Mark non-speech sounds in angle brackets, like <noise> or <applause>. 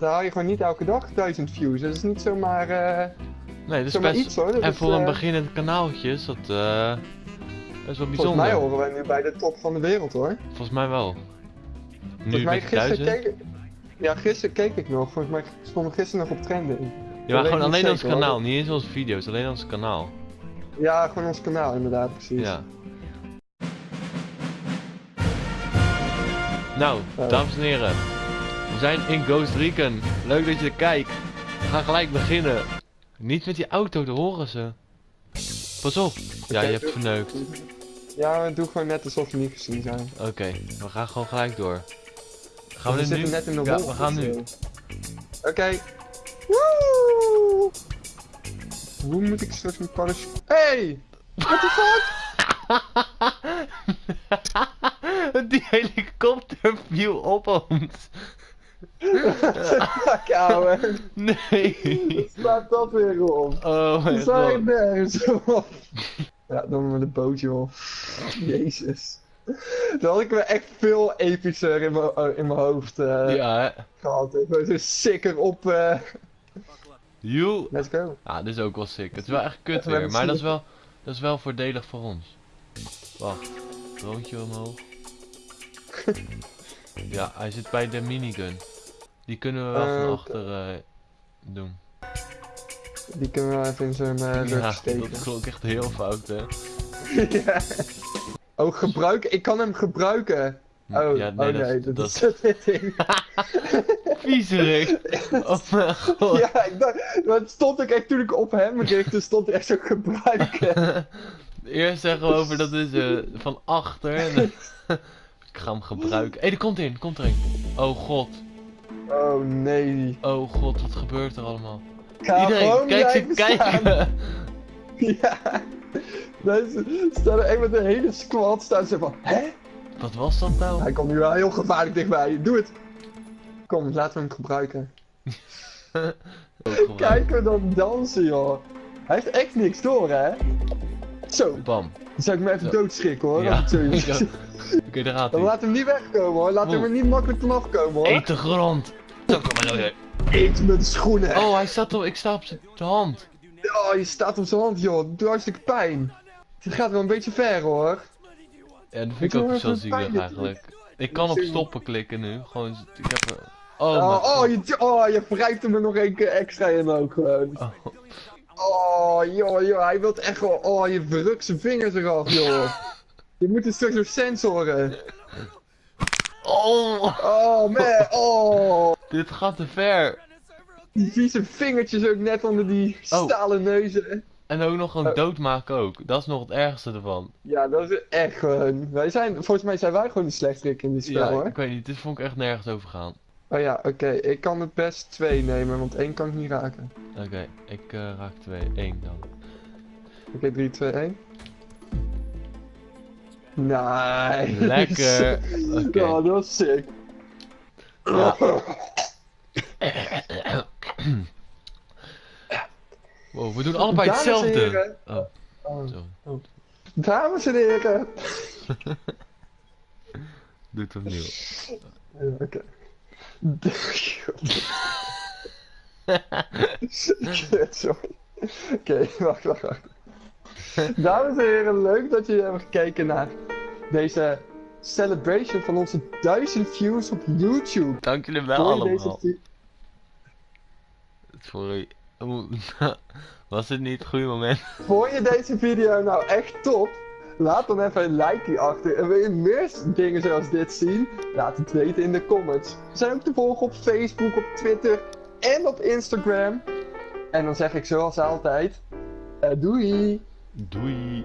dat haal je gewoon niet elke dag 1000 views. Dat is niet zomaar, eh Nee, dat is best... iets hoor. Dat En is, voor een eh, beginnend kanaaltje is dat, eh dat is wel Volgens bijzonder. mij horen wij nu bij de top van de wereld hoor. Volgens mij wel. Nu Volgens mij gisteren keek. Ja, gisteren keek ik nog. Volgens mij stond ik gisteren nog op trending. Ja, maar gewoon alleen ons hoor. kanaal, niet eens onze video's, alleen ons kanaal. Ja, gewoon ons kanaal inderdaad, precies. Ja. Nou, dames en heren. We zijn in Ghost Recon. Leuk dat je er kijkt. We gaan gelijk beginnen. Niet met die auto, daar horen ze. Pas op. Ja, je hebt verneukt. Ja, doe gewoon net alsof we niet gezien zijn. Oké, we gaan gewoon gelijk door. Gaan we, we nu? zitten net in de ja, we gaan nu. Oké. Woe! Hoe moet ik straks mijn parachute... Hey! What the fuck? <laughs> Die helikopter viel op ons. Ouwe. <laughs> Nee. Slaat dat weer op? Oh We mijn zijn god. nergens op. Ja, dan met een bootje op. Jezus. Dan had ik me echt veel epischer in mijn, oh, in mijn hoofd eh, Ja, hè. gehad. Ik ben zo sicker op... eh You. Let's go. Ja, dit is ook wel sick. Het is wel echt kut We weer, maar dat is, wel, dat is wel voordelig voor ons. Wacht, droontje omhoog. <laughs> Ja, hij zit bij de minigun. Die kunnen we wel Eh, van oké. achter eh, doen. Die kunnen we wel even in zijn eh rug Ja, steken. dat klonk echt heel fout, hè. <laughs> ja. Oh, gebruiken? Ik kan hem gebruiken. Oh, ja, oh nee, nee, dat, dat, is dit ding. <laughs> <laughs> viezerig. Oh mijn god. ja, ik dacht, stond ook echt toen ik op hem richtte, stond er echt zo gebruiken. Eerst zeggen we over dat is eh, van achter. Ik ga hem gebruiken. Hé, hey, er komt in, komt er een. Oh god. Oh nee. Oh god, wat gebeurt er allemaal? Ga Iedereen, kijk ze kijken. <laughs> Ja. Deze staan er echt met een hele squad staan ze van, hè? Wat was dat nou? Hij komt nu wel heel gevaarlijk dichtbij. Doe het. Kom, laten we hem gebruiken. <laughs> Kijk we dan dansen, joh. Hij heeft echt niks door, hè? Zo, Bam. dan zou ik me even Zo. doodschrikken, hoor. Ja. <laughs> Oké, daar gaat Dan hij. laat hem niet wegkomen, hoor. Laat hem er niet makkelijk vanaf komen, hoor. Eet de grond. Zo, kom maar weer. Eet met de schoenen. Oh, hij staat op, ik sta op zijn hand. Oh, je staat op zijn hand, joh. Doe hartstikke pijn. Dit gaat wel een beetje ver, hoor. Ja, dat vind ik ook zo zielig eigenlijk. Ik kan op stoppen klikken nu. Gewoon, ik heb... er- Oh, Oh, oh, je, oh, je wrijft hem er nog één keer extra in ook gewoon. Oh. Oh, joh, joh, hij wilt echt wel... Oh, je verrukt zijn vingers eraf, joh. <laughs> Je moet er straks door sensoren. Oh, Oh, man, oh. Dit gaat te ver. Die vieze vingertjes ook net onder die Oh. stalen neuzen. En ook nog een Oh. doodmaken ook. Dat is nog het ergste ervan. Ja, dat is echt gewoon... Wij zijn, volgens mij zijn wij gewoon de slechterik in dit spel, Ja, hoor. ik weet niet. Dit vond ik echt nergens over gaan. Oh ja, oké. Ik kan het best twee nemen, want één kan ik niet raken. Oké, ik eh, raak 2. 1 dan. Oké, 3, 2, 1. Nice. Lekker. <laughs> Oké. Ja, dat was sick. Ja. <coughs> Wow, we doen allebei Dames hetzelfde. Oh, Oh. zo. Dames en heren. <laughs> Doe het opnieuw. Ja, Oké. <laughs> Sorry. Oké, wacht, wacht, wacht. Dames en heren, leuk dat jullie hebben gekeken naar deze celebration van onze 1000 views op YouTube. Dank jullie wel Voor deze allemaal. Sorry. <laughs> Was dit niet het goede moment? <laughs> Vond je deze video nou echt top? Laat dan even een like achter. En wil je meer dingen zoals dit zien? Laat het weten in de comments. We zijn ook te volgen op Facebook, op Twitter en op Instagram. En dan zeg ik zoals altijd: eh, doei! Doei.